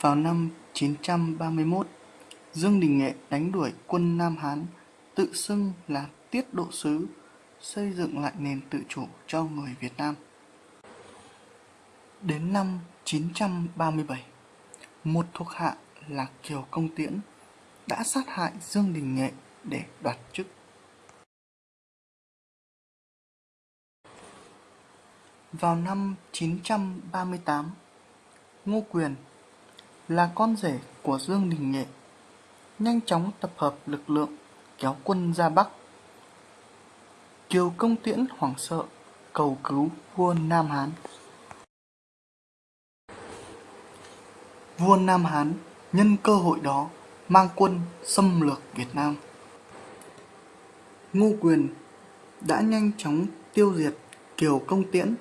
Vào năm 931, Dương Đình Nghệ đánh đuổi quân Nam Hán, tự xưng là tiết độ sứ, xây dựng lại nền tự chủ cho người Việt Nam. Đến năm 937, một thuộc hạ là Kiều Công Tiễn đã sát hại Dương Đình Nghệ để đoạt chức. Vào năm 938, Ngô Quyền là con rể của Dương Đình Nghệ, nhanh chóng tập hợp lực lượng kéo quân ra Bắc. Kiều Công Tiễn hoảng sợ cầu cứu vua Nam Hán. Vua Nam Hán nhân cơ hội đó mang quân xâm lược Việt Nam. Ngô Quyền đã nhanh chóng tiêu diệt Kiều Công Tiễn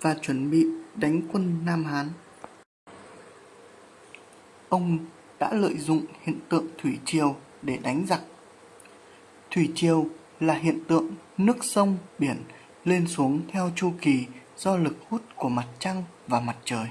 và chuẩn bị đánh quân Nam Hán. Ông đã lợi dụng hiện tượng thủy triều để đánh giặc. Thủy triều là hiện tượng nước sông, biển lên xuống theo chu kỳ do lực hút của mặt trăng và mặt trời.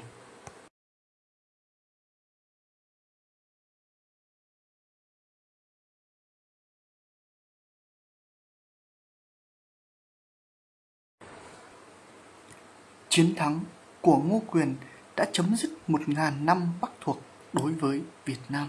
Chiến thắng của Ngô Quyền đã chấm dứt một ngàn năm Bắc thuộc đối với Việt Nam.